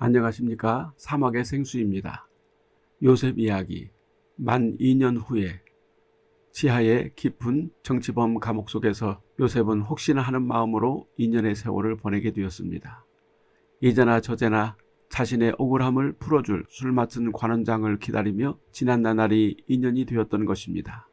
안녕하십니까 사막의 생수입니다. 요셉 이야기 만 2년 후에 지하의 깊은 정치범 감옥 속에서 요셉은 혹시나 하는 마음으로 2년의 세월을 보내게 되었습니다. 이제나 저제나 자신의 억울함을 풀어줄 술 맡은 관원장을 기다리며 지난 나날이 2년이 되었던 것입니다.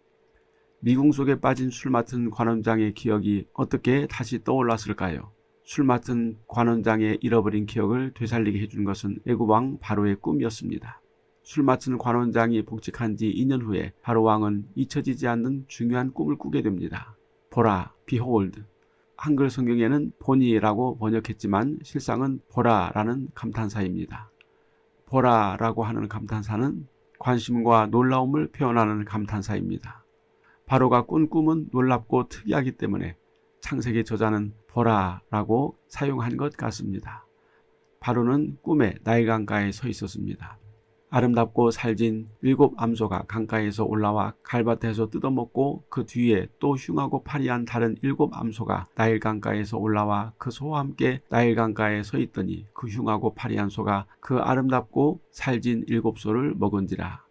미궁 속에 빠진 술 맡은 관원장의 기억이 어떻게 다시 떠올랐을까요? 술 맡은 관원장의 잃어버린 기억을 되살리게 해준 것은 애굽왕 바로의 꿈이었습니다. 술 맡은 관원장이 복직한 지 2년 후에 바로왕은 잊혀지지 않는 중요한 꿈을 꾸게 됩니다. 보라, behold. 한글 성경에는 보니라고 번역했지만 실상은 보라라는 감탄사입니다. 보라라고 하는 감탄사는 관심과 놀라움을 표현하는 감탄사입니다. 바로가 꾼 꿈은 놀랍고 특이하기 때문에 창세기 저자는 보라라고 사용한 것 같습니다. 바로는 꿈에 나일 강가에 서 있었습니다. 아름답고 살진 일곱 암소가 강가에서 올라와 갈밭에서 뜯어먹고 그 뒤에 또 흉하고 파리한 다른 일곱 암소가 나일 강가에서 올라와 그 소와 함께 나일 강가에 서 있더니 그 흉하고 파리한 소가 그 아름답고 살진 일곱 소를 먹은지라.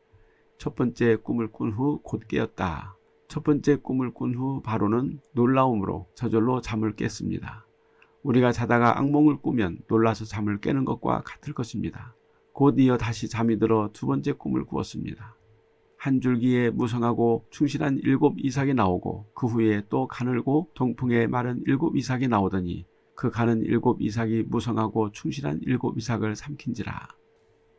첫 번째 꿈을 꾼 후 곧 깨었다. 첫 번째 꿈을 꾼 후 바로는 놀라움으로 저절로 잠을 깼습니다. 우리가 자다가 악몽을 꾸면 놀라서 잠을 깨는 것과 같을 것입니다. 곧 이어 다시 잠이 들어 두 번째 꿈을 꾸었습니다. 한 줄기에 무성하고 충실한 일곱 이삭이 나오고 그 후에 또 가늘고 동풍에 마른 일곱 이삭이 나오더니 그 가는 일곱 이삭이 무성하고 충실한 일곱 이삭을 삼킨지라.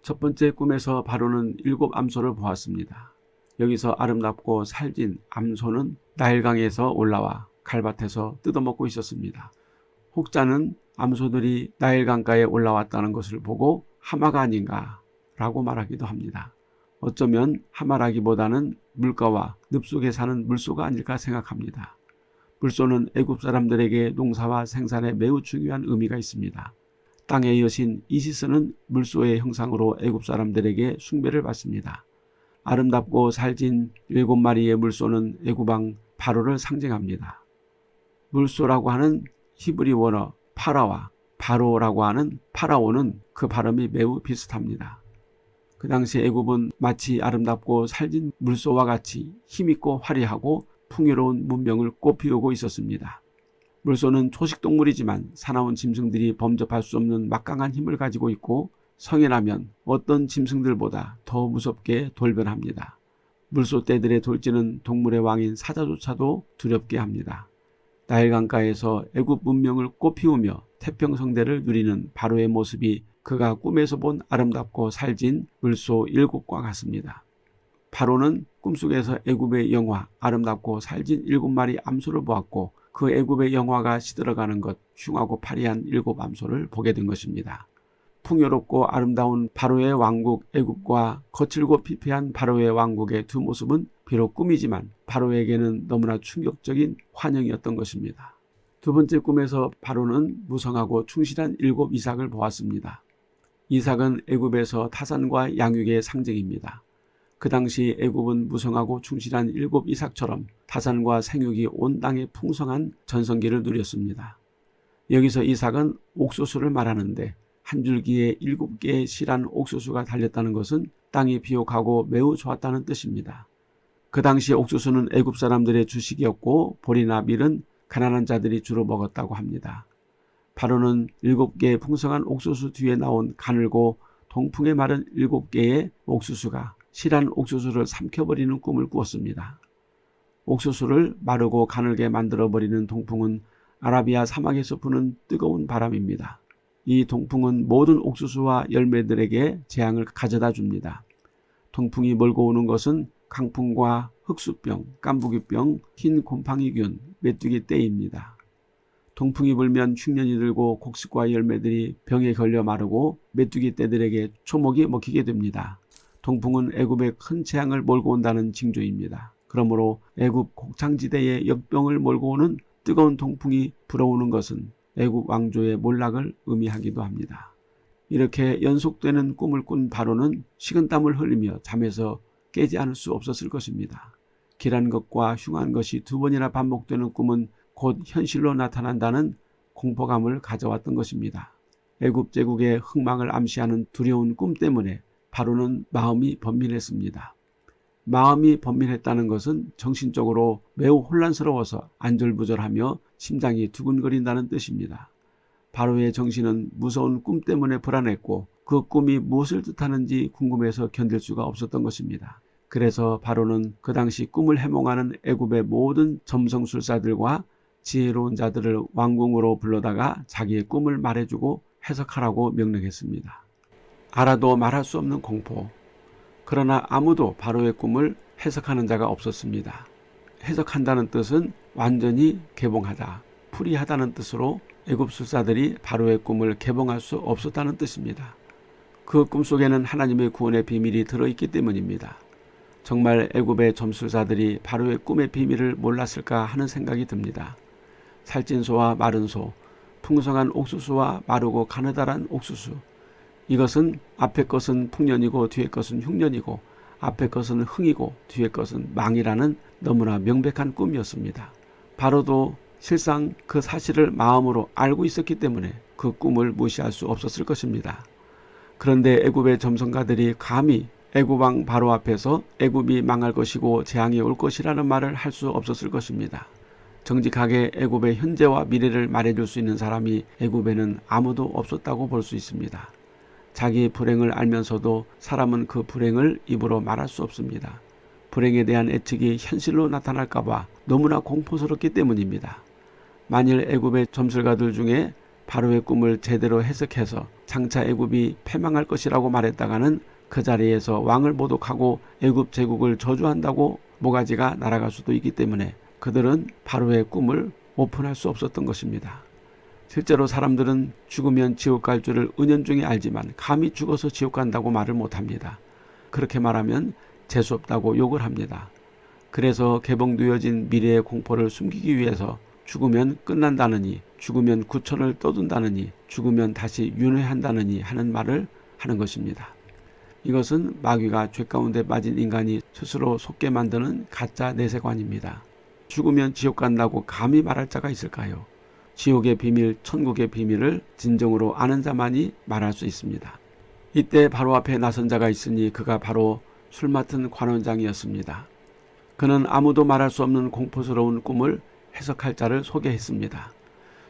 첫 번째 꿈에서 바로는 일곱 암소를 보았습니다. 여기서 아름답고 살진 암소는 나일강에서 올라와 갈밭에서 뜯어먹고 있었습니다. 혹자는 암소들이 나일강가에 올라왔다는 것을 보고 하마가 아닌가 라고 말하기도 합니다. 어쩌면 하마라기보다는 물가와 늪속에 사는 물소가 아닐까 생각합니다. 물소는 애굽 사람들에게 농사와 생산에 매우 중요한 의미가 있습니다. 땅의 여신 이시스는 물소의 형상으로 애굽 사람들에게 숭배를 받습니다. 아름답고 살진 일곱 마리의 물소는 애구방 바로를 상징합니다. 물소라고 하는 히브리 원어 파라와 바로라고 하는 파라오는 그 발음이 매우 비슷합니다. 그 당시 애굽은 마치 아름답고 살진 물소와 같이 힘있고 화려하고 풍요로운 문명을 꽃피우고 있었습니다. 물소는 초식동물이지만 사나운 짐승들이 범접할 수 없는 막강한 힘을 가지고 있고 성인하면 어떤 짐승들보다 더 무섭게 돌변합니다. 물소떼들의 돌지는 동물의 왕인 사자조차도 두렵게 합니다. 나일강가에서 애굽 문명을 꽃피우며 태평성대를 누리는 바로의 모습이 그가 꿈에서 본 아름답고 살진 물소 일곱과 같습니다. 바로는 꿈속에서 애굽의 영화 아름답고 살진 일곱 마리 암소를 보았고 그 애굽의 영화가 시들어가는 것 흉하고 파리한 일곱 암소를 보게 된 것입니다. 풍요롭고 아름다운 바로의 왕국 애굽과 거칠고 피폐한 바로의 왕국의 두 모습은 비록 꿈이지만 바로에게는 너무나 충격적인 환영이었던 것입니다. 두 번째 꿈에서 바로는 무성하고 충실한 일곱 이삭을 보았습니다. 이삭은 애굽에서 타산과 양육의 상징입니다. 그 당시 애굽은 무성하고 충실한 일곱 이삭처럼 타산과 생육이 온 땅에 풍성한 전성기를 누렸습니다. 여기서 이삭은 옥수수를 말하는데 한 줄기에 일곱 개의 실한 옥수수가 달렸다는 것은 땅이 비옥하고 매우 좋았다는 뜻입니다. 그 당시 옥수수는 애굽 사람들의 주식이었고 보리나 밀은 가난한 자들이 주로 먹었다고 합니다. 바로는 일곱 개의 풍성한 옥수수 뒤에 나온 가늘고 동풍에 마른 일곱 개의 옥수수가 실한 옥수수를 삼켜버리는 꿈을 꾸었습니다. 옥수수를 마르고 가늘게 만들어버리는 동풍은 아라비아 사막에서 부는 뜨거운 바람입니다. 이 동풍은 모든 옥수수와 열매들에게 재앙을 가져다 줍니다. 동풍이 몰고 오는 것은 강풍과 흑수병, 깐부기병, 흰 곰팡이균, 메뚜기 떼입니다. 동풍이 불면 흉년이 들고 곡식과 열매들이 병에 걸려 마르고 메뚜기 떼들에게 초목이 먹히게 됩니다. 동풍은 애굽에 큰 재앙을 몰고 온다는 징조입니다. 그러므로 애굽 곡창지대에 역병을 몰고 오는 뜨거운 동풍이 불어오는 것은 애국 왕조의 몰락을 의미하기도 합니다. 이렇게 연속되는 꿈을 꾼 바로는 식은땀을 흘리며 잠에서 깨지 않을 수 없었을 것입니다. 길한 것과 흉한 것이 두 번이나 반복되는 꿈은 곧 현실로 나타난다는 공포감을 가져왔던 것입니다. 애굽 제국의 흥망을 암시하는 두려운 꿈 때문에 바로는 마음이 번민했습니다. 마음이 번민했다는 것은 정신적으로 매우 혼란스러워서 안절부절하며 심장이 두근거린다는 뜻입니다. 바로의 정신은 무서운 꿈 때문에 불안했고 그 꿈이 무엇을 뜻하는지 궁금해서 견딜 수가 없었던 것입니다. 그래서 바로는 그 당시 꿈을 해몽하는 애굽의 모든 점성술사들과 지혜로운 자들을 왕궁으로 불러다가 자기의 꿈을 말해주고 해석하라고 명령했습니다. 알아도 말할 수 없는 공포. 그러나 아무도 바로의 꿈을 해석하는 자가 없었습니다. 해석한다는 뜻은 완전히 개봉하다, 풀이하다는 뜻으로 애굽 술사들이 바로의 꿈을 개봉할 수 없었다는 뜻입니다. 그 꿈속에는 하나님의 구원의 비밀이 들어있기 때문입니다. 정말 애굽의 점술사들이 바로의 꿈의 비밀을 몰랐을까 하는 생각이 듭니다. 살찐 소와 마른 소, 풍성한 옥수수와 마르고 가느다란 옥수수. 이것은 앞에 것은 풍년이고 뒤에 것은 흉년이고 앞에 것은 흥이고 뒤에 것은 망이라는 너무나 명백한 꿈이었습니다. 바로도 실상 그 사실을 마음으로 알고 있었기 때문에 그 꿈을 무시할 수 없었을 것입니다. 그런데 애굽의 점성가들이 감히 애굽 왕 바로 앞에서 애굽이 망할 것이고 재앙이 올 것이라는 말을 할 수 없었을 것입니다. 정직하게 애굽의 현재와 미래를 말해줄 수 있는 사람이 애굽에는 아무도 없었다고 볼 수 있습니다. 자기 불행을 알면서도 사람은 그 불행을 입으로 말할 수 없습니다. 불행에 대한 애측이 현실로 나타날까봐 너무나 공포스럽기 때문입니다. 만일 애굽의 점술가들 중에 바로의 꿈을 제대로 해석해서 장차 애굽이 패망할 것이라고 말했다가는 그 자리에서 왕을 모독하고 애굽 제국을 저주한다고 모가지가 날아갈 수도 있기 때문에 그들은 바로의 꿈을 오픈할 수 없었던 것입니다. 실제로 사람들은 죽으면 지옥 갈 줄을 은연중에 알지만 감히 죽어서 지옥 간다고 말을 못합니다. 그렇게 말하면 재수없다고 욕을 합니다. 그래서 개봉되어진 미래의 공포를 숨기기 위해서 죽으면 끝난다느니 죽으면 구천을 떠둔다느니 죽으면 다시 윤회한다느니 하는 말을 하는 것입니다. 이것은 마귀가 죄 가운데 빠진 인간이 스스로 속게 만드는 가짜 내세관입니다. 죽으면 지옥 간다고 감히 말할 자가 있을까요? 지옥의 비밀, 천국의 비밀을 진정으로 아는 자만이 말할 수 있습니다. 이때 바로 앞에 나선 자가 있으니 그가 바로 술 맡은 관원장이었습니다. 그는 아무도 말할 수 없는 공포스러운 꿈을 해석할 자를 소개했습니다.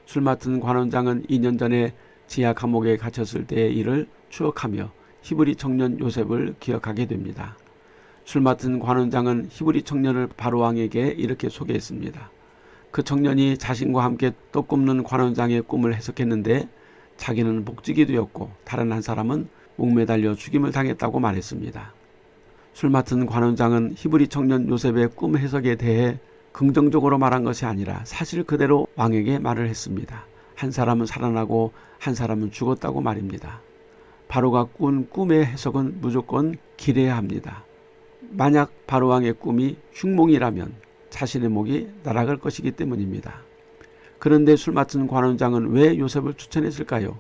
술 맡은 관원장은 2년 전에 지하 감옥에 갇혔을 때의 일을 추억하며 히브리 청년 요셉을 기억하게 됩니다. 술 맡은 관원장은 히브리 청년을 바로왕에게 이렇게 소개했습니다. 그 청년이 자신과 함께 떡 굽는 관원장의 꿈을 해석했는데 자기는 복직이 되었고 다른 한 사람은 목매달려 죽임을 당했다고 말했습니다. 술 맡은 관원장은 히브리 청년 요셉의 꿈 해석에 대해 긍정적으로 말한 것이 아니라 사실 그대로 왕에게 말을 했습니다. 한 사람은 살아나고 한 사람은 죽었다고 말입니다. 바로가 꾼 꿈의 해석은 무조건 기래야 합니다. 만약 바로왕의 꿈이 흉몽이라면 자신의 목이 날아갈 것이기 때문입니다. 그런데 술 맡은 관원장은 왜 요셉을 추천했을까요?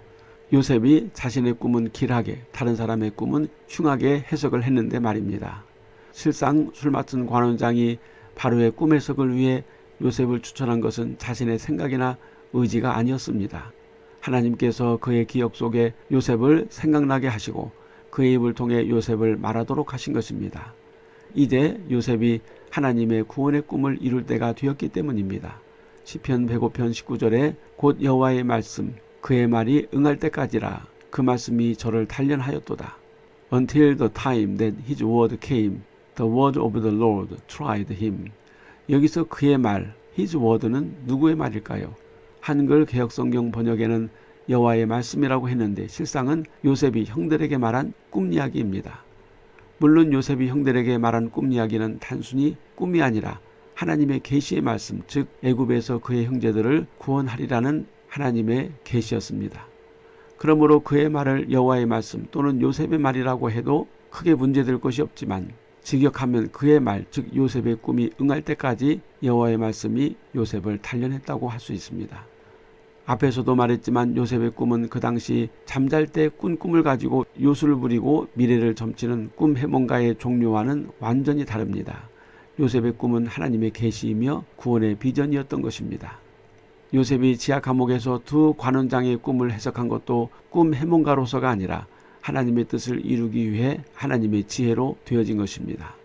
요셉이 자신의 꿈은 길하게 다른 사람의 꿈은 흉하게 해석을 했는데 말입니다. 실상 술 맡은 관원장이 바로의 꿈 해석을 위해 요셉을 추천한 것은 자신의 생각이나 의지가 아니었습니다. 하나님께서 그의 기억 속에 요셉을 생각나게 하시고 그의 입을 통해 요셉을 말하도록 하신 것입니다. 이제 요셉이 하나님의 구원의 꿈을 이룰 때가 되었기 때문입니다. 시편 105편 19절에 곧 여호와의 말씀 그의 말이 응할 때까지라 그 말씀이 저를 단련하였도다. Until the time that his word came, the word of the Lord tried him. 여기서 그의 말, his word는 누구의 말일까요? 한글 개혁성경 번역에는 여호와의 말씀이라고 했는데 실상은 요셉이 형들에게 말한 꿈 이야기입니다. 물론 요셉이 형들에게 말한 꿈 이야기는 단순히 꿈이 아니라 하나님의 계시의 말씀, 즉 애굽에서 그의 형제들을 구원하리라는 하나님의 계시였습니다. 그러므로 그의 말을 여호와의 말씀 또는 요셉의 말이라고 해도 크게 문제될 것이 없지만 직역하면 그의 말, 즉 요셉의 꿈이 응할 때까지 여호와의 말씀이 요셉을 단련했다고 할 수 있습니다. 앞에서도 말했지만 요셉의 꿈은 그 당시 잠잘 때 꾼 꿈을 가지고 요술을 부리고 미래를 점치는 꿈 해몽가의 종류와는 완전히 다릅니다. 요셉의 꿈은 하나님의 계시이며 구원의 비전이었던 것입니다. 요셉이 지하 감옥에서 두 관원장의 꿈을 해석한 것도 꿈 해몽가로서가 아니라 하나님의 뜻을 이루기 위해 하나님의 지혜로 되어진 것입니다.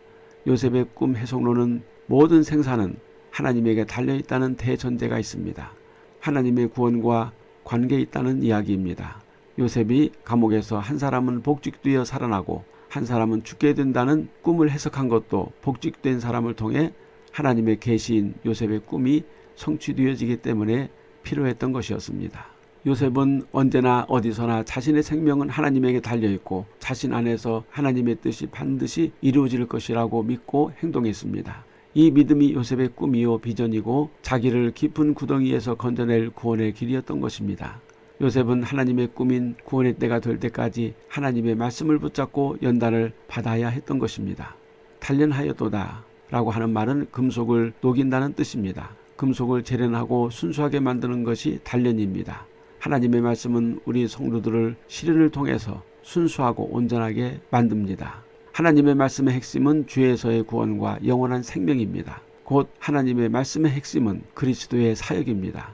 요셉의 꿈 해석론은 모든 생사는 하나님에게 달려 있다는 대전제가 있습니다. 하나님의 구원과 관계 있다는 이야기입니다. 요셉이 감옥에서 한 사람은 복직되어 살아나고 한 사람은 죽게 된다는 꿈을 해석한 것도 복직된 사람을 통해 하나님의 계시인 요셉의 꿈이 성취되어지기 때문에 필요했던 것이었습니다. 요셉은 언제나 어디서나 자신의 생명은 하나님에게 달려있고 자신 안에서 하나님의 뜻이 반드시 이루어질 것이라고 믿고 행동했습니다. 이 믿음이 요셉의 꿈이요 비전이고 자기를 깊은 구덩이에서 건져낼 구원의 길이었던 것입니다. 요셉은 하나님의 꿈인 구원의 때가 될 때까지 하나님의 말씀을 붙잡고 연단을 받아야 했던 것입니다. 단련하였도다 라고 하는 말은 금속을 녹인다는 뜻입니다. 금속을 재련하고 순수하게 만드는 것이 단련입니다. 하나님의 말씀은 우리 성도들을 시련을 통해서 순수하고 온전하게 만듭니다. 하나님의 말씀의 핵심은 죄에서의 구원과 영원한 생명입니다. 곧 하나님의 말씀의 핵심은 그리스도의 사역입니다.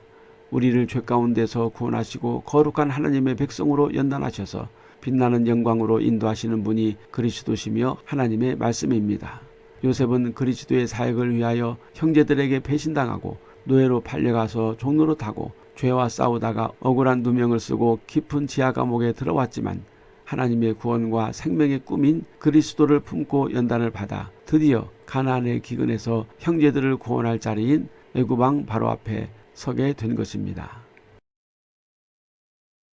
우리를 죄 가운데서 구원하시고 거룩한 하나님의 백성으로 연단하셔서 빛나는 영광으로 인도하시는 분이 그리스도시며 하나님의 말씀입니다. 요셉은 그리스도의 사역을 위하여 형제들에게 배신당하고 노예로 팔려가서 종로로 타고 죄와 싸우다가 억울한 누명을 쓰고 깊은 지하 감옥에 들어왔지만 하나님의 구원과 생명의 꿈인 그리스도를 품고 연단을 받아 드디어 가나안의 기근에서 형제들을 구원할 자리인 애굽왕 바로 앞에 서게 된 것입니다.